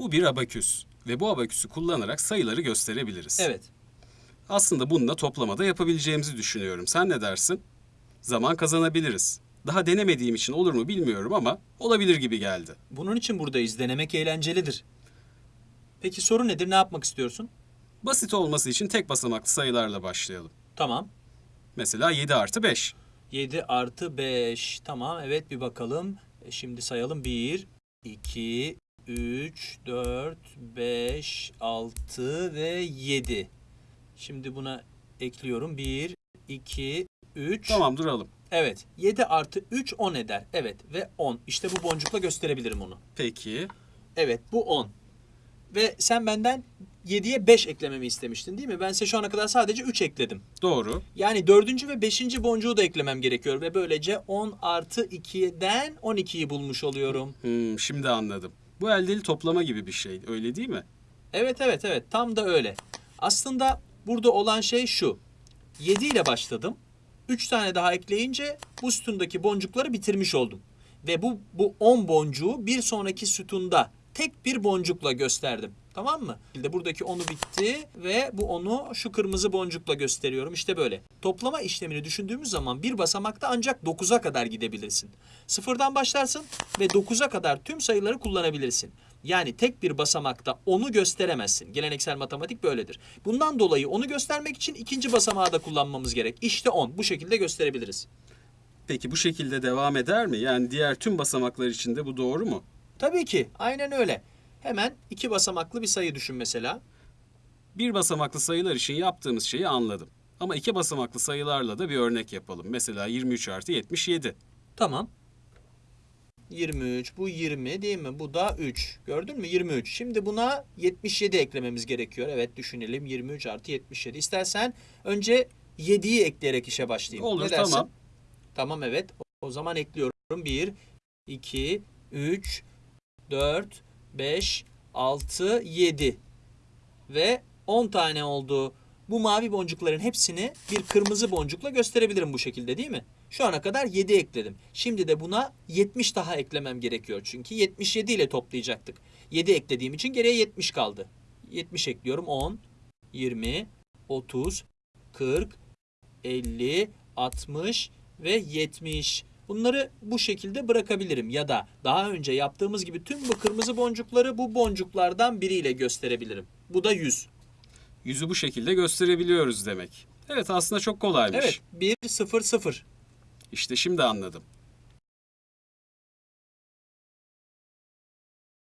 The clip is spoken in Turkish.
Bu bir abaküs ve bu abaküsü kullanarak sayıları gösterebiliriz. Evet. Aslında bununla toplamada yapabileceğimizi düşünüyorum. Sen ne dersin? Zaman kazanabiliriz. Daha denemediğim için olur mu bilmiyorum ama olabilir gibi geldi. Bunun için buradayız. Denemek eğlencelidir. Peki soru nedir? Ne yapmak istiyorsun? Basit olması için tek basamaklı sayılarla başlayalım. Tamam. Mesela 7 artı 5. 7 artı 5. Tamam evet bir bakalım. E, Şimdi sayalım. 1, 2, 3, 4, 5, 6 ve 7. Şimdi buna ekliyorum. 1, 2, 3. Tamam duralım. Evet. 7 artı 3 10 eder. Evet ve 10. İşte bu boncukla gösterebilirim onu. Peki. Evet bu 10. Ve sen benden 7'ye 5 eklememi istemiştin değil mi? Ben size şu ana kadar sadece 3 ekledim. Doğru. Yani dördüncü ve beşinci boncuğu da eklemem gerekiyor. Ve böylece 10 artı 2'den 12'yi bulmuş oluyorum. Hmm, şimdi anladım. Bu eldeli toplama gibi bir şey. Öyle değil mi? Evet evet evet tam da öyle. Aslında burada olan şey şu. 7 ile başladım. 3 tane daha ekleyince bu sütundaki boncukları bitirmiş oldum. Ve bu, bu 10 boncuğu bir sonraki sütunda tek bir boncukla gösterdim. Tamam mı? Buradaki 10'u bitti ve bu 10'u şu kırmızı boncukla gösteriyorum. İşte böyle. Toplama işlemini düşündüğümüz zaman bir basamakta ancak 9'a kadar gidebilirsin. Sıfırdan başlarsın ve 9'a kadar tüm sayıları kullanabilirsin. Yani tek bir basamakta 10'u gösteremezsin. Geleneksel matematik böyledir. Bundan dolayı onu göstermek için ikinci basamağı da kullanmamız gerek. İşte 10. Bu şekilde gösterebiliriz. Peki bu şekilde devam eder mi? Yani diğer tüm basamaklar için de bu doğru mu? Tabii ki. Aynen öyle. Hemen iki basamaklı bir sayı düşün mesela. Bir basamaklı sayılar için yaptığımız şeyi anladım. Ama iki basamaklı sayılarla da bir örnek yapalım. Mesela 23 artı 77. Tamam. 23, bu 20 değil mi? Bu da 3. Gördün mü? 23. Şimdi buna 77 eklememiz gerekiyor. Evet düşünelim. 23 artı 77. İstersen önce 7'yi ekleyerek işe başlayayım. Olur, ne dersin? tamam. Tamam evet. O zaman ekliyorum. 1, 2, 3, 4, 5, 6, 7. Ve 10 tane oldu. Bu mavi boncukların hepsini bir kırmızı boncukla gösterebilirim bu şekilde değil mi? Şu ana kadar 7 ekledim. Şimdi de buna 70 daha eklemem gerekiyor. Çünkü 77 ile toplayacaktık. 7 eklediğim için geriye 70 kaldı. 70 ekliyorum. 10, 20, 30, 40, 50, 60 ve 70. Bunları bu şekilde bırakabilirim ya da daha önce yaptığımız gibi tüm bu kırmızı boncukları bu boncuklardan biriyle gösterebilirim. Bu da 100. Yüzü bu şekilde gösterebiliyoruz demek. Evet aslında çok kolaymış. Evet 1 0 0. İşte şimdi anladım.